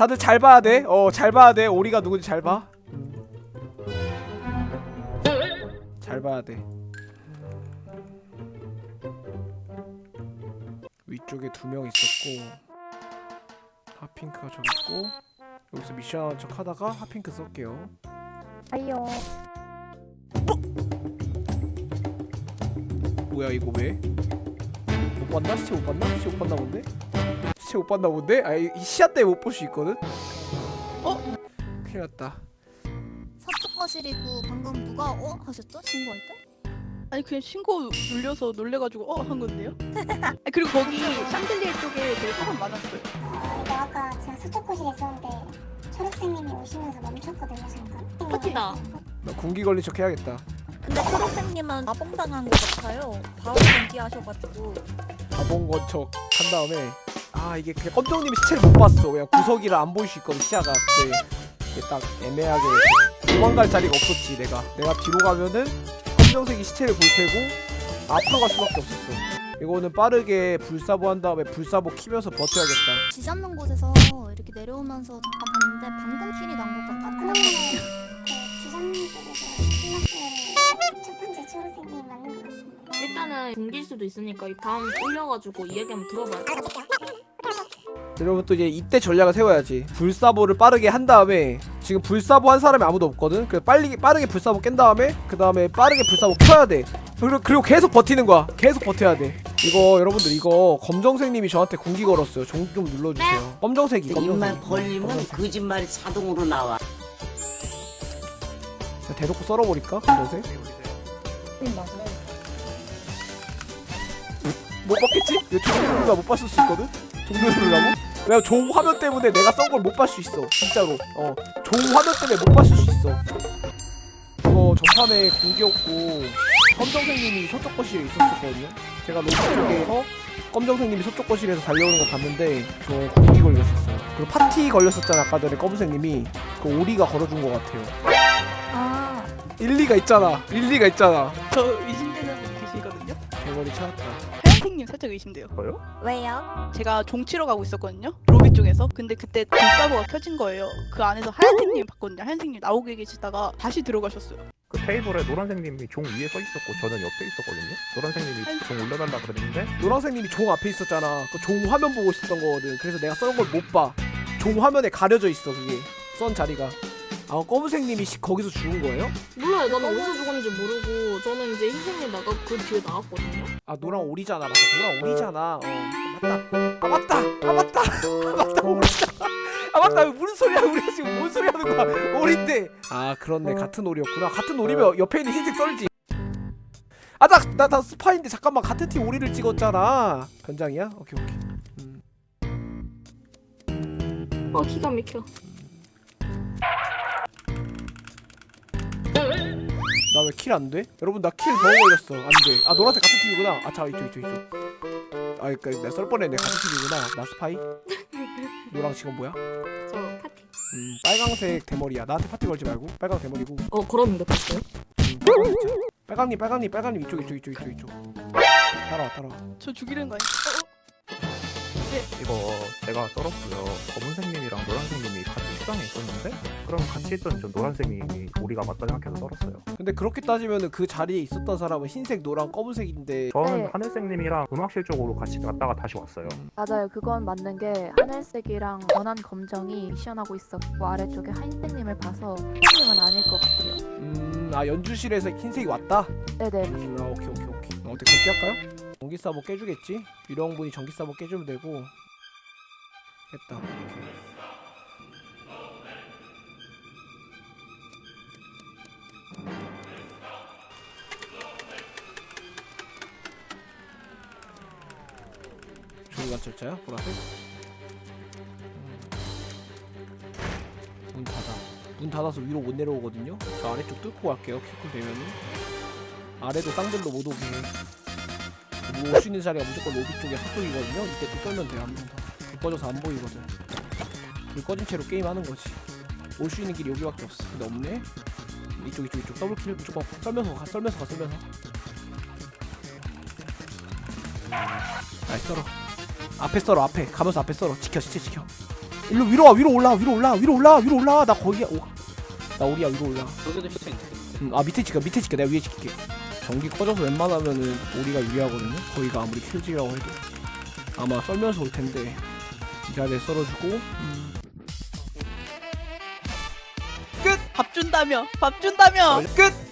다들 잘 봐야 돼 어 잘 봐야 돼 오리가 누군지 잘 봐 잘 봐야 돼 위쪽에 두 명 있었고 핫핑크가 저기 있고 여기서 미션 하는 척 하다가 핫핑크 쓸게요 아이요. 뭐야 이거 왜? 못 봤나? 시체 못 봤나? 시체 못 봤나 본데? 시체 못 봤나 본데? 아이 이 시야 때문에 못 볼 수 있거든? 어? 큰일 났다 서쪽 거실이고 방금 누가 어 하셨죠? 신고할 때? 아니 그냥 신고 눌려서 놀래가지고 어 한 건데요. 아, 그리고 거기 샹들리에 쪽에 되게 사람 많았어요. 아, 아까 제가 서쪽 거실에 있었는데 초록색님이 오시면서 멈췄거든요 잠깐 파티다. 나 군기 걸린 척 해야겠다 근데 초록색님은 마봉당한 것 같아요. 바로 연기하셔가지고 가본 건척 한 다음에 아 이게 그냥 검정님이 시체를 못 봤어. 그냥 구석이라 안 보일 수 있거든 시야가 근데 이게 딱 애매하게 도망갈 자리가 없었지 내가. 내가 뒤로 가면은 검정색이 시체를 볼 테고 앞으로 갈 수밖에 없었어. 이거는 빠르게 불사보 한 다음에 불사보 키면서 버텨야겠다. 쥐 잡는 곳에서 이렇게 내려오면서 잠깐 봤는데 방금 킬이 난 것 같거든요. 그 주장님 쪽에서 끝났으면 첫 번째 초록색님 맞는 것 같습니다. 일단은 굶길 수도 있으니까 다음 올려가지고 이야기 한번 들어봐요. 여러분 또 이제 이때 전략을 세워야지. 불사보를 빠르게 한 다음에 지금 불사보 한 사람이 아무도 없거든. 그래서 빨리 빠르게 불사보 깬 다음에 그 다음에 빠르게 불사보 켜야 돼. 그리고, 그리고 계속 버티는 거야. 계속 버텨야 돼. 이거 여러분들 이거 검정색님이 저한테 군기 걸었어요. 종 좀 눌러주세요. 검정색이 입만 검정색 벌리면 검정색. 거짓말이 자동으로 나와. 자, 대놓고 썰어버릴까? 검정색? 못 봤겠지? 이거 종 누르가 못 봤을 수 있거든? 종 누르라고? 왜냐면 종 화면 때문에 내가 썬 걸 못 봤을 수 있어 진짜로. 어종 화면 때문에 못 봤을 수 있어. 이거 전판에 공기였고 검정색님이 서쪽 거실에 있었었거든요. 제가 로비 쪽에서 검정색님이 서쪽 거실에서 달려오는 거 봤는데 저 공기 걸렸었어요. 그리고 파티 걸렸었잖아 아까 전에 검은색님이. 그 오리가 걸어준 거 같아요. 아. 일리가 있잖아 일리가 있잖아. 저 의심되는 분 계시거든요. 대머리 찾았다 하얀색님 살짝 의심돼요. 왜요? 제가 종치러 가고 있었거든요. 로비 쪽에서. 근데 그때 불사보가 켜진 거예요. 그 안에서 하얀색님 봤거든요. 하얀색님 나오고 계시다가 다시 들어가셨어요. 그 테이블에 노란색님이 종 위에 서 있었고 저는 옆에 있었거든요. 노란색님이 종 올려달라 그랬는데 노란색님이 종 앞에 있었잖아. 그 종 화면 보고 있었던 거거든. 그래서 내가 썬걸못 봐. 종 화면에 가려져 있어 그게 썬 자리가. 아 검은색님이 시- 거기서 죽은 거예요? 몰라요. 나는 어디서 죽었는지 모르고 저는 이제 흰색님 나가 그 뒤에 나왔거든요. 아 노랑 오리잖아. 맞다. 노랑 오리잖아. 어 맞다. 아 맞다. 아 맞다. 아 맞다. 아 맞다. 무슨 소리야? 우리가 지금 뭔 소리 하는 거야? 오리인데. 아 그렇네. 같은 오리였구나. 같은 오리면 옆에 있는 흰색 썰지. 아나나 나 스파인데 잠깐만 같은 팀 오리를 찍었잖아. 변장이야? 오케이 오케이. 음. 어 기가 막혀. 왜 kill 안 돼? 여러분 나 kill 버그 걸렸어 안 돼. 아 노란색 같은 팀이구나. 아자 이쪽 이쪽 이쪽. 아 그니까 내가 썰 뻔했네 같은 팀이구나. 나 스파이. 노랑 지금 뭐야? 저 파티. 음 빨강색 대머리야. 나한테 파티 걸지 말고 빨강 대머리고. 음, 어 걸었는데 봤어요? 빨강 진짜. 빨강님 빨강님 빨강님 이쪽 이쪽 이쪽 이쪽 이쪽. 따라와 따라와. 저 죽이는 거 아니에요? 이거 제가 썰었고요. 검은색님이랑 노란색님이 같이 수장에 있었는데 그럼 같이 있던 저 노란색님이 우리가 맞다 생각해서 썰었어요. 근데 그렇게 따지면은 그 자리에 있었던 사람은 흰색, 노랑, 검은색인데 저는 네. 하늘색님이랑 음악실 쪽으로 같이 갔다가 다시 왔어요. 맞아요. 그건 맞는 게 하늘색이랑 원한 검정이 미션하고 있었고 아래쪽에 하얀색님을 봐서 하얀님은 아닐 것 같아요. 음아 연주실에서 흰색이 왔다. 네네. 음, 아 오케이 오케이 오케이. 어, 어떻게 그렇게 할까요? 전기 사보 깨주겠지? 유령분이 전기 사보 깨주면 되고. 됐다. 조기 관찰자야? 보라색? 음. 문 닫아. 문 닫아서 위로 못 내려오거든요? 저 아래쪽 뚫고 갈게요. kill cool 되면은. 아래도 쌍들로 못 오게 올수 있는 자리가 무조건 로비 쪽에 서쪽이거든요. 이때 또 떨면 돼요. 한번 더. 불 꺼져서 안 보이거든. 불 꺼진 채로 게임하는 거지. 올 수 있는 길이 여기밖에 없어. 근데 없네. 이쪽 이쪽 이쪽 double kill 무조건 썰면서 가 썰면서 가 썰면서. 아이 썰어. 앞에 썰어 앞에 가면서 앞에 썰어. 지켜 시체 지켜. 일로 위로 와 위로 올라 위로 올라 위로 올라 위로 올라 나 거기야 오, 나 우리야 위로 올라 여기도 시체 있네. 음, 아 밑에 지켜 밑에 지켜 내가 위에 지킬게 전기 꺼져서 웬만하면은 우리가 유리하거든요. 거기가 아무리 킬지라고 해도. 아마 썰면서 올 텐데 이 자리에 썰어주고. 음. 밥 준다며! 밥 준다며! 끝